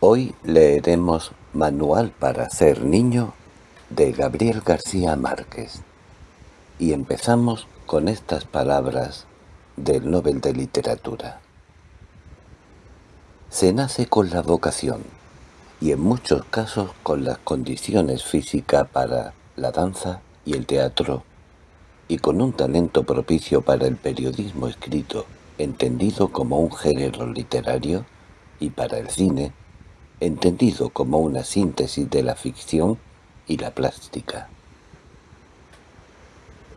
Hoy leeremos Manual para ser niño de Gabriel García Márquez. Y empezamos con estas palabras del Nobel de Literatura. Se nace con la vocación, y en muchos casos con las condiciones físicas para la danza y el teatro, y con un talento propicio para el periodismo escrito, entendido como un género literario, y para el cine, entendido como una síntesis de la ficción y la plástica.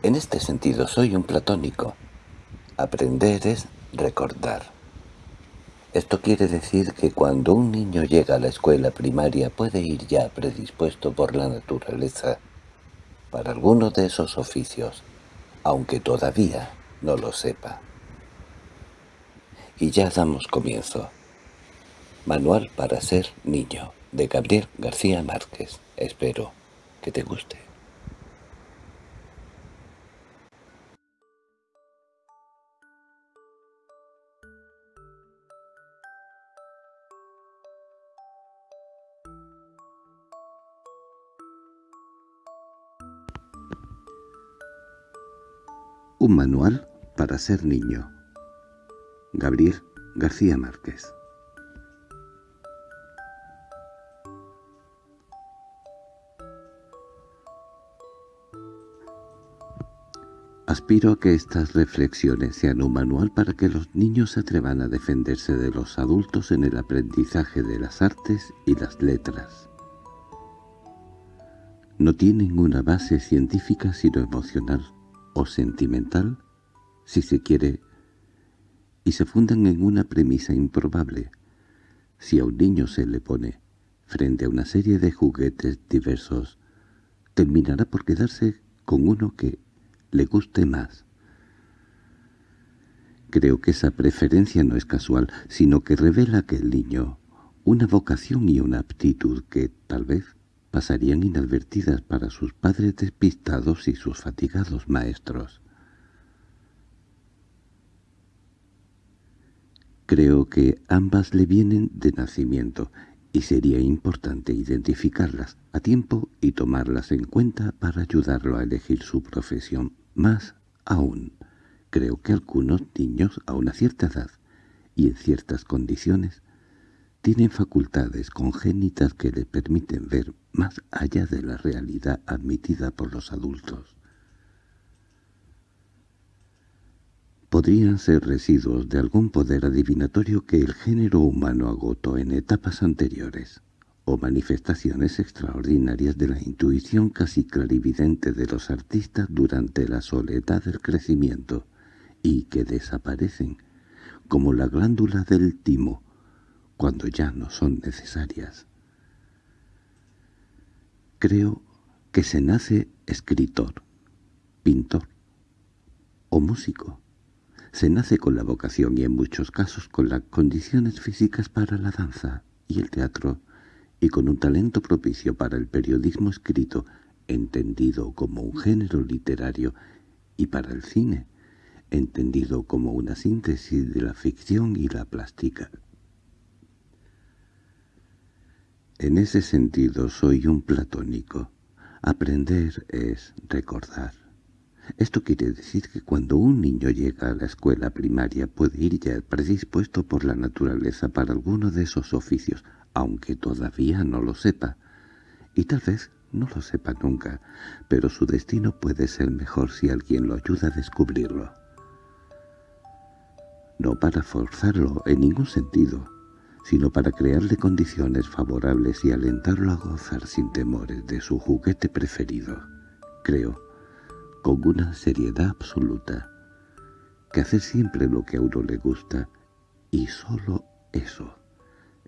En este sentido soy un platónico. Aprender es recordar. Esto quiere decir que cuando un niño llega a la escuela primaria puede ir ya predispuesto por la naturaleza para alguno de esos oficios, aunque todavía no lo sepa. Y ya damos comienzo. Manual para ser niño, de Gabriel García Márquez. Espero que te guste. Un manual para ser niño. Gabriel García Márquez Aspiro a que estas reflexiones sean un manual para que los niños se atrevan a defenderse de los adultos en el aprendizaje de las artes y las letras. No tienen una base científica sino emocional o sentimental, si se quiere, y se fundan en una premisa improbable. Si a un niño se le pone frente a una serie de juguetes diversos, terminará por quedarse con uno que le guste más. Creo que esa preferencia no es casual, sino que revela que el niño una vocación y una aptitud que, tal vez, pasarían inadvertidas para sus padres despistados y sus fatigados maestros. Creo que ambas le vienen de nacimiento, y sería importante identificarlas a tiempo y tomarlas en cuenta para ayudarlo a elegir su profesión más aún, creo que algunos niños a una cierta edad y en ciertas condiciones tienen facultades congénitas que le permiten ver más allá de la realidad admitida por los adultos. Podrían ser residuos de algún poder adivinatorio que el género humano agotó en etapas anteriores o manifestaciones extraordinarias de la intuición casi clarividente de los artistas durante la soledad del crecimiento, y que desaparecen, como la glándula del timo, cuando ya no son necesarias. Creo que se nace escritor, pintor o músico. Se nace con la vocación y en muchos casos con las condiciones físicas para la danza y el teatro, y con un talento propicio para el periodismo escrito, entendido como un género literario, y para el cine, entendido como una síntesis de la ficción y la plástica. En ese sentido soy un platónico. Aprender es recordar. Esto quiere decir que cuando un niño llega a la escuela primaria puede ir ya predispuesto por la naturaleza para alguno de esos oficios, aunque todavía no lo sepa, y tal vez no lo sepa nunca, pero su destino puede ser mejor si alguien lo ayuda a descubrirlo. No para forzarlo en ningún sentido, sino para crearle condiciones favorables y alentarlo a gozar sin temores de su juguete preferido. Creo, con una seriedad absoluta, que hacer siempre lo que a uno le gusta, y solo eso,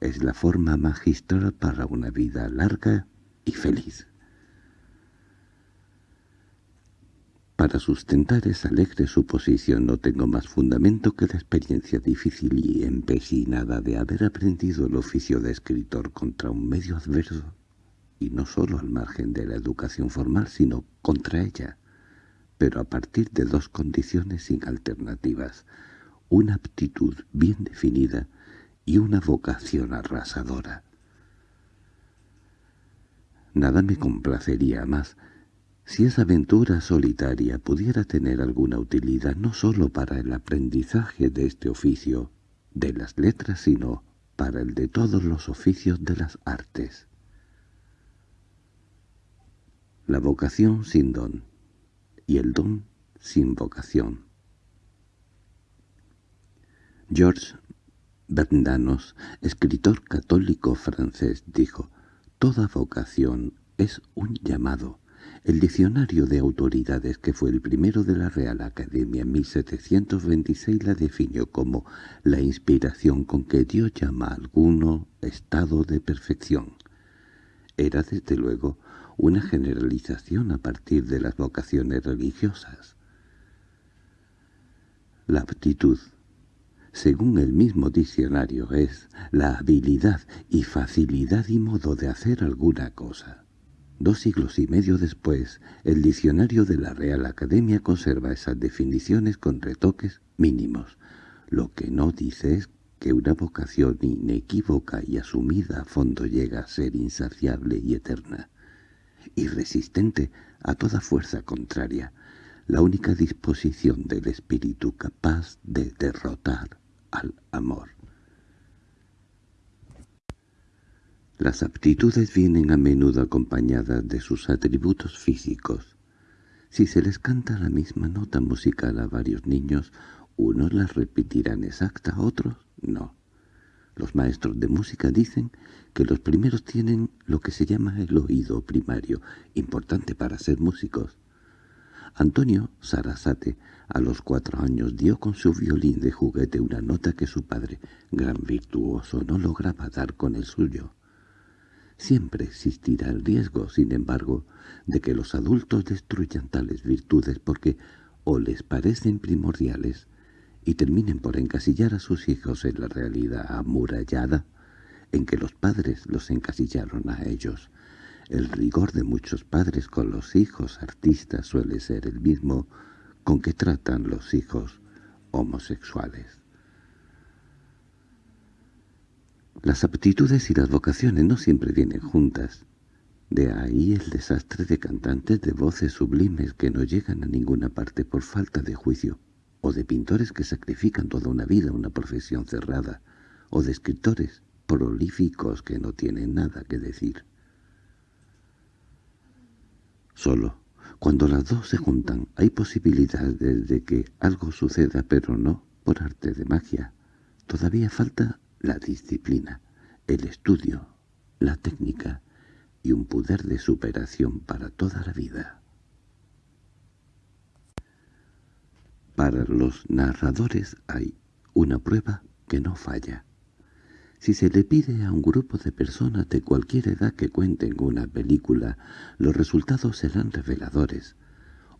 es la forma magistral para una vida larga y feliz. Para sustentar esa alegre suposición no tengo más fundamento que la experiencia difícil y empecinada de haber aprendido el oficio de escritor contra un medio adverso, y no sólo al margen de la educación formal, sino contra ella, pero a partir de dos condiciones sin alternativas, una aptitud bien definida y una vocación arrasadora. Nada me complacería más si esa aventura solitaria pudiera tener alguna utilidad no sólo para el aprendizaje de este oficio, de las letras, sino para el de todos los oficios de las artes. La vocación sin don y el don sin vocación. Georges Bernanos, escritor católico francés, dijo, «Toda vocación es un llamado». El diccionario de autoridades, que fue el primero de la Real Academia en 1726, la definió como la inspiración con que Dios llama a alguno estado de perfección. Era, desde luego, una generalización a partir de las vocaciones religiosas. La aptitud, según el mismo diccionario, es la habilidad y facilidad y modo de hacer alguna cosa. Dos siglos y medio después, el diccionario de la Real Academia conserva esas definiciones con retoques mínimos. Lo que no dice es que una vocación inequívoca y asumida a fondo llega a ser insaciable y eterna, irresistente a toda fuerza contraria, la única disposición del espíritu capaz de derrotar al amor. Las aptitudes vienen a menudo acompañadas de sus atributos físicos. Si se les canta la misma nota musical a varios niños, unos las repetirán exacta, otros no. Los maestros de música dicen que los primeros tienen lo que se llama el oído primario, importante para ser músicos. Antonio Sarasate a los cuatro años dio con su violín de juguete una nota que su padre, gran virtuoso, no lograba dar con el suyo. Siempre existirá el riesgo, sin embargo, de que los adultos destruyan tales virtudes porque o les parecen primordiales y terminen por encasillar a sus hijos en la realidad amurallada en que los padres los encasillaron a ellos. El rigor de muchos padres con los hijos artistas suele ser el mismo con que tratan los hijos homosexuales. Las aptitudes y las vocaciones no siempre vienen juntas. De ahí el desastre de cantantes de voces sublimes que no llegan a ninguna parte por falta de juicio, o de pintores que sacrifican toda una vida a una profesión cerrada, o de escritores prolíficos que no tienen nada que decir. Solo, cuando las dos se juntan, hay posibilidades de que algo suceda, pero no por arte de magia. Todavía falta la disciplina, el estudio, la técnica y un poder de superación para toda la vida. Para los narradores hay una prueba que no falla. Si se le pide a un grupo de personas de cualquier edad que cuenten una película, los resultados serán reveladores.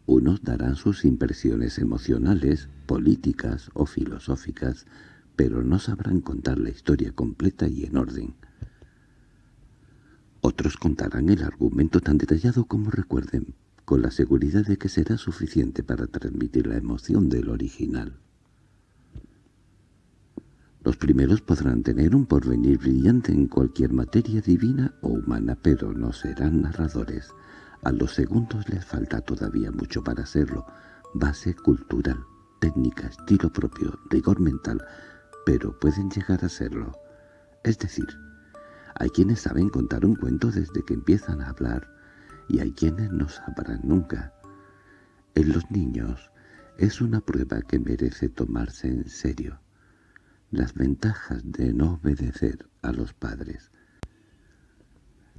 Unos darán sus impresiones emocionales, políticas o filosóficas, pero no sabrán contar la historia completa y en orden. Otros contarán el argumento tan detallado como recuerden, con la seguridad de que será suficiente para transmitir la emoción del original. Los primeros podrán tener un porvenir brillante en cualquier materia divina o humana, pero no serán narradores. A los segundos les falta todavía mucho para serlo. Base cultural, técnica, estilo propio, rigor mental, pero pueden llegar a serlo. Es decir, hay quienes saben contar un cuento desde que empiezan a hablar y hay quienes no sabrán nunca. En los niños es una prueba que merece tomarse en serio. Las ventajas de no obedecer a los padres.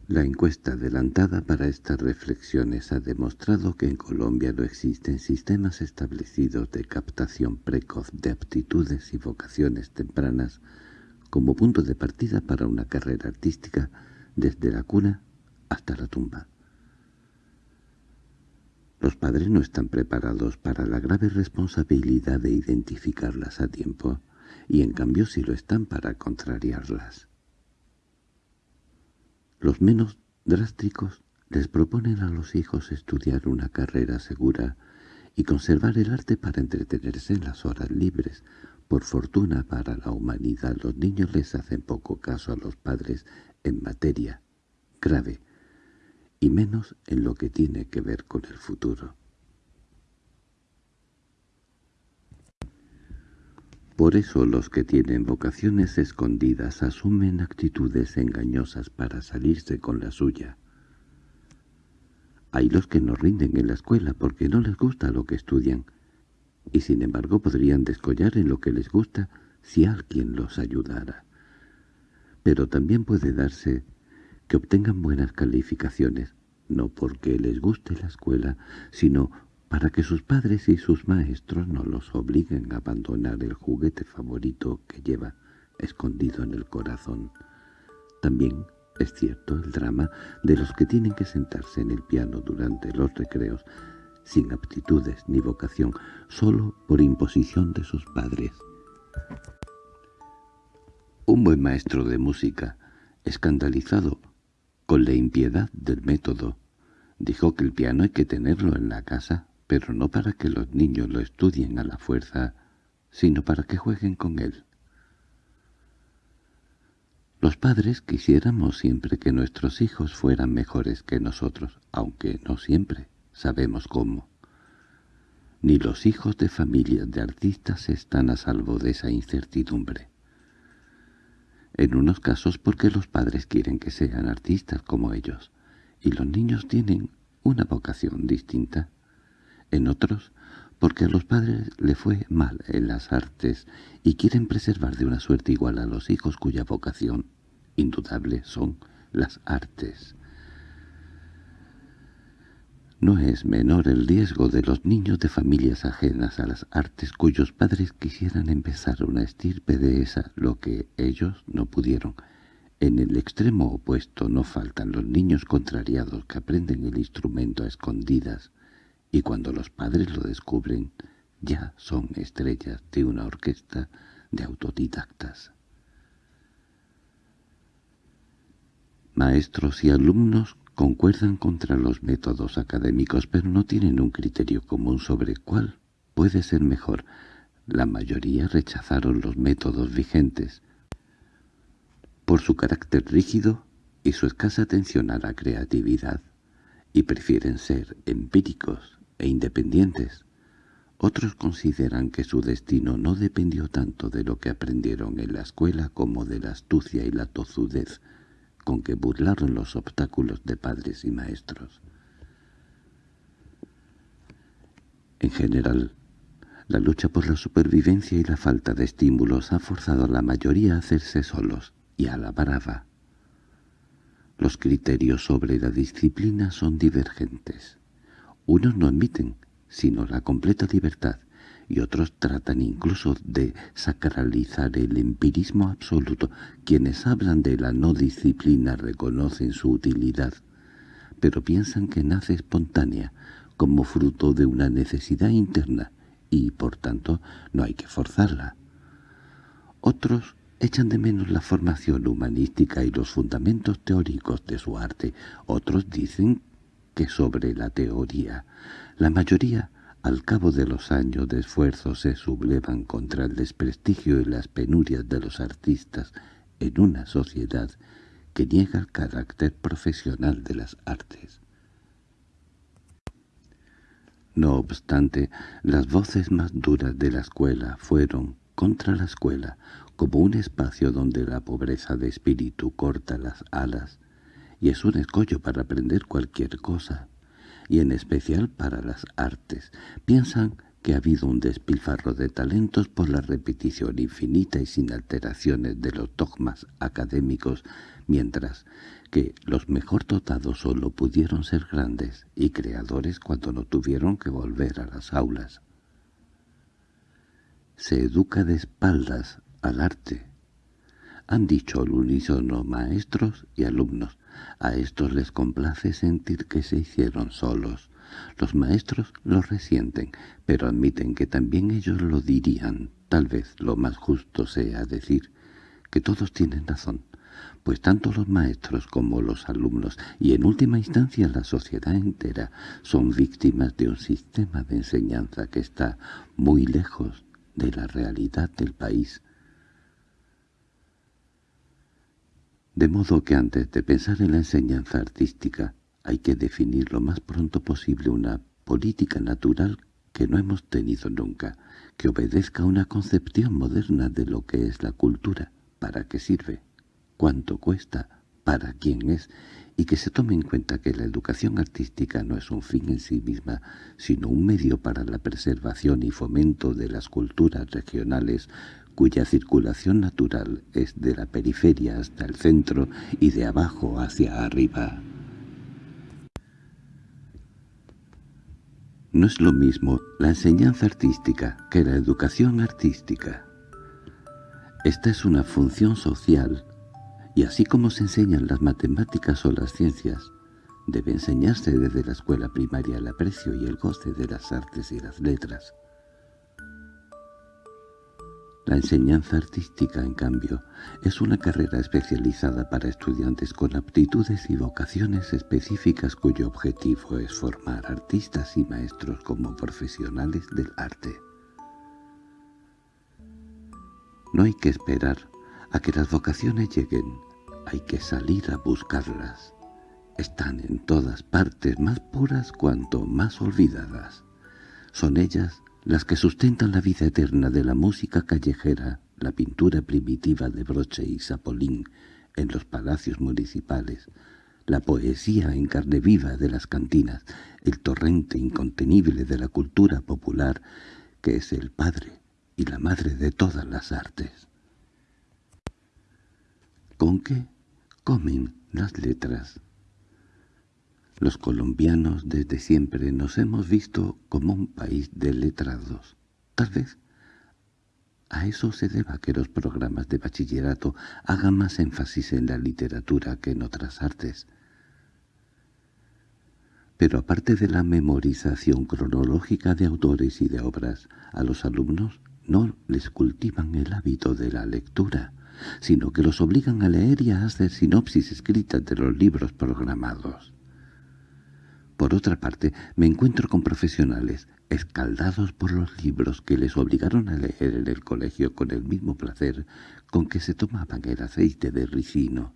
La encuesta adelantada para estas reflexiones ha demostrado que en Colombia no existen sistemas establecidos de captación precoz de aptitudes y vocaciones tempranas como punto de partida para una carrera artística desde la cuna hasta la tumba. Los padres no están preparados para la grave responsabilidad de identificarlas a tiempo, y en cambio sí lo están para contrariarlas. Los menos drásticos les proponen a los hijos estudiar una carrera segura y conservar el arte para entretenerse en las horas libres. Por fortuna para la humanidad, los niños les hacen poco caso a los padres en materia grave y menos en lo que tiene que ver con el futuro. Por eso los que tienen vocaciones escondidas asumen actitudes engañosas para salirse con la suya. Hay los que no rinden en la escuela porque no les gusta lo que estudian, y sin embargo podrían descollar en lo que les gusta si alguien los ayudara. Pero también puede darse que obtengan buenas calificaciones, no porque les guste la escuela, sino para que sus padres y sus maestros no los obliguen a abandonar el juguete favorito que lleva escondido en el corazón. También es cierto el drama de los que tienen que sentarse en el piano durante los recreos sin aptitudes ni vocación, solo por imposición de sus padres. Un buen maestro de música, escandalizado con la impiedad del método, dijo que el piano hay que tenerlo en la casa pero no para que los niños lo estudien a la fuerza, sino para que jueguen con él. Los padres quisiéramos siempre que nuestros hijos fueran mejores que nosotros, aunque no siempre sabemos cómo. Ni los hijos de familias de artistas están a salvo de esa incertidumbre. En unos casos porque los padres quieren que sean artistas como ellos, y los niños tienen una vocación distinta en otros porque a los padres le fue mal en las artes y quieren preservar de una suerte igual a los hijos cuya vocación indudable son las artes. No es menor el riesgo de los niños de familias ajenas a las artes cuyos padres quisieran empezar una estirpe de esa lo que ellos no pudieron. En el extremo opuesto no faltan los niños contrariados que aprenden el instrumento a escondidas, y cuando los padres lo descubren ya son estrellas de una orquesta de autodidactas. Maestros y alumnos concuerdan contra los métodos académicos, pero no tienen un criterio común sobre cuál puede ser mejor. La mayoría rechazaron los métodos vigentes por su carácter rígido y su escasa atención a la creatividad, y prefieren ser empíricos e independientes. Otros consideran que su destino no dependió tanto de lo que aprendieron en la escuela como de la astucia y la tozudez con que burlaron los obstáculos de padres y maestros. En general, la lucha por la supervivencia y la falta de estímulos ha forzado a la mayoría a hacerse solos y a la brava. Los criterios sobre la disciplina son divergentes. Unos no admiten, sino la completa libertad, y otros tratan incluso de sacralizar el empirismo absoluto. Quienes hablan de la no disciplina reconocen su utilidad, pero piensan que nace espontánea, como fruto de una necesidad interna, y por tanto no hay que forzarla. Otros echan de menos la formación humanística y los fundamentos teóricos de su arte. Otros dicen que sobre la teoría. La mayoría, al cabo de los años de esfuerzo, se sublevan contra el desprestigio y las penurias de los artistas en una sociedad que niega el carácter profesional de las artes. No obstante, las voces más duras de la escuela fueron contra la escuela, como un espacio donde la pobreza de espíritu corta las alas y es un escollo para aprender cualquier cosa, y en especial para las artes. Piensan que ha habido un despilfarro de talentos por la repetición infinita y sin alteraciones de los dogmas académicos, mientras que los mejor dotados solo pudieron ser grandes y creadores cuando no tuvieron que volver a las aulas. Se educa de espaldas al arte, han dicho al unísono maestros y alumnos, a estos les complace sentir que se hicieron solos. Los maestros lo resienten, pero admiten que también ellos lo dirían. Tal vez lo más justo sea decir que todos tienen razón, pues tanto los maestros como los alumnos, y en última instancia la sociedad entera, son víctimas de un sistema de enseñanza que está muy lejos de la realidad del país. De modo que antes de pensar en la enseñanza artística Hay que definir lo más pronto posible una política natural que no hemos tenido nunca, que obedezca a una concepción moderna de lo que es la cultura, para qué sirve, cuánto cuesta, para quién es, y que se tome en cuenta que la educación artística no es un fin en sí misma, sino un medio para la preservación y fomento de las culturas regionales cuya circulación natural es de la periferia hasta el centro y de abajo hacia arriba. No es lo mismo la enseñanza artística que la educación artística. Esta es una función social, y así como se enseñan las matemáticas o las ciencias, debe enseñarse desde la escuela primaria el aprecio y el goce de las artes y las letras. La enseñanza artística, en cambio, es una carrera especializada para estudiantes con aptitudes y vocaciones específicas cuyo objetivo es formar artistas y maestros como profesionales del arte. No hay que esperar a que las vocaciones lleguen, hay que salir a buscarlas. Están en todas partes más puras cuanto más olvidadas. Son ellas las que sustentan la vida eterna de la música callejera, la pintura primitiva de Broche y Sapolín en los palacios municipales, la poesía en carne viva de las cantinas, el torrente incontenible de la cultura popular, que es el padre y la madre de todas las artes. ¿Con qué comen las letras? Los colombianos desde siempre nos hemos visto como un país de letrados. Tal vez a eso se deba que los programas de bachillerato hagan más énfasis en la literatura que en otras artes. Pero aparte de la memorización cronológica de autores y de obras, a los alumnos no les cultivan el hábito de la lectura, sino que los obligan a leer y a hacer sinopsis escritas de los libros programados. Por otra parte, me encuentro con profesionales escaldados por los libros que les obligaron a leer en el colegio con el mismo placer con que se tomaban el aceite de ricino.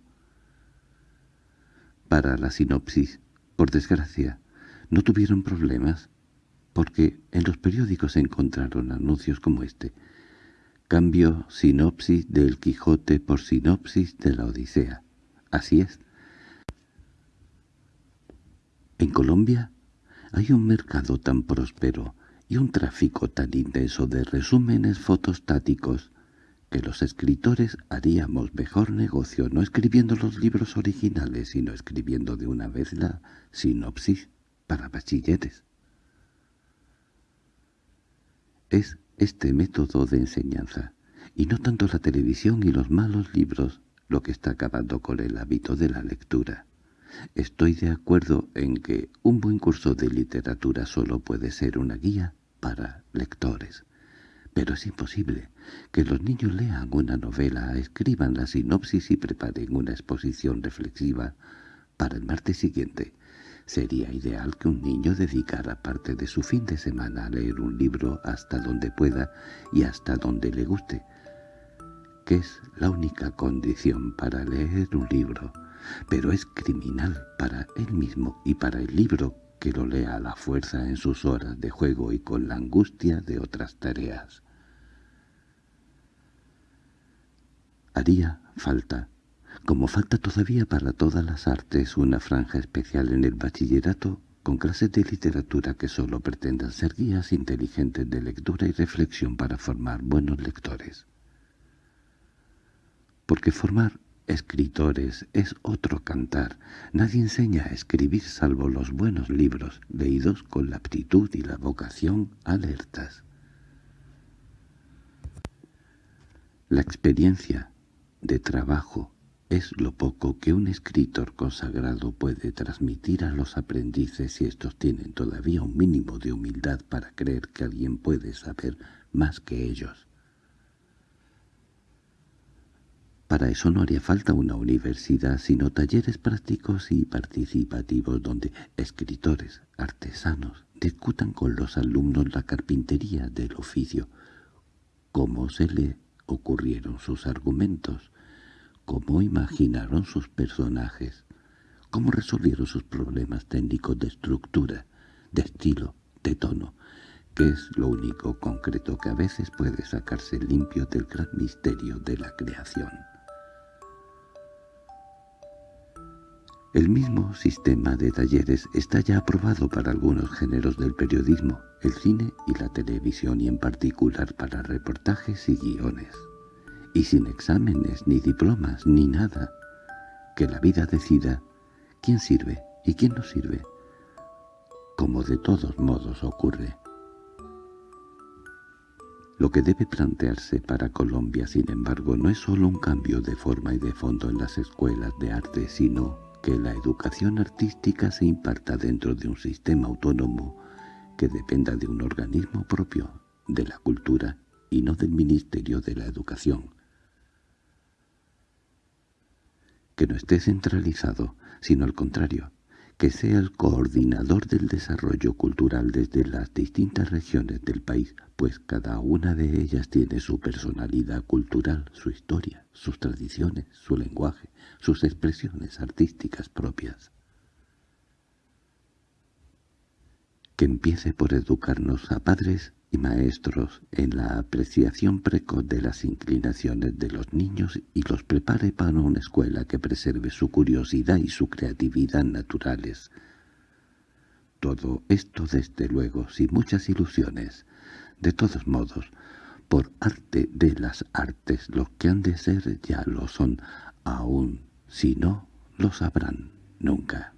Para la sinopsis, por desgracia, no tuvieron problemas, porque en los periódicos encontraron anuncios como este. Cambio sinopsis del Quijote por sinopsis de la Odisea. Así es, en Colombia hay un mercado tan próspero y un tráfico tan intenso de resúmenes fotostáticos que los escritores haríamos mejor negocio no escribiendo los libros originales, sino escribiendo de una vez la sinopsis para bachilleres. Es este método de enseñanza, y no tanto la televisión y los malos libros, lo que está acabando con el hábito de la lectura. Estoy de acuerdo en que un buen curso de literatura solo puede ser una guía para lectores. Pero es imposible que los niños lean una novela, escriban la sinopsis y preparen una exposición reflexiva para el martes siguiente. Sería ideal que un niño dedicara parte de su fin de semana a leer un libro hasta donde pueda y hasta donde le guste, que es la única condición para leer un libro pero es criminal para él mismo y para el libro que lo lea a la fuerza en sus horas de juego y con la angustia de otras tareas. Haría falta, como falta todavía para todas las artes, una franja especial en el bachillerato con clases de literatura que sólo pretendan ser guías inteligentes de lectura y reflexión para formar buenos lectores. Porque formar escritores es otro cantar. Nadie enseña a escribir salvo los buenos libros, leídos con la aptitud y la vocación alertas. La experiencia de trabajo es lo poco que un escritor consagrado puede transmitir a los aprendices si estos tienen todavía un mínimo de humildad para creer que alguien puede saber más que ellos. Para eso no haría falta una universidad, sino talleres prácticos y participativos donde escritores, artesanos, discutan con los alumnos la carpintería del oficio, cómo se le ocurrieron sus argumentos, cómo imaginaron sus personajes, cómo resolvieron sus problemas técnicos de estructura, de estilo, de tono, que es lo único concreto que a veces puede sacarse limpio del gran misterio de la creación. El mismo sistema de talleres está ya aprobado para algunos géneros del periodismo, el cine y la televisión y en particular para reportajes y guiones. Y sin exámenes, ni diplomas, ni nada. Que la vida decida quién sirve y quién no sirve, como de todos modos ocurre. Lo que debe plantearse para Colombia, sin embargo, no es solo un cambio de forma y de fondo en las escuelas de arte, sino que la educación artística se imparta dentro de un sistema autónomo que dependa de un organismo propio de la cultura y no del Ministerio de la Educación. Que no esté centralizado, sino al contrario, que sea el coordinador del desarrollo cultural desde las distintas regiones del país, pues cada una de ellas tiene su personalidad cultural, su historia, sus tradiciones, su lenguaje, sus expresiones artísticas propias. Que empiece por educarnos a padres y maestros en la apreciación precoz de las inclinaciones de los niños y los prepare para una escuela que preserve su curiosidad y su creatividad naturales. Todo esto desde luego sin muchas ilusiones. De todos modos, por arte de las artes, los que han de ser ya lo son, aún si no lo sabrán nunca.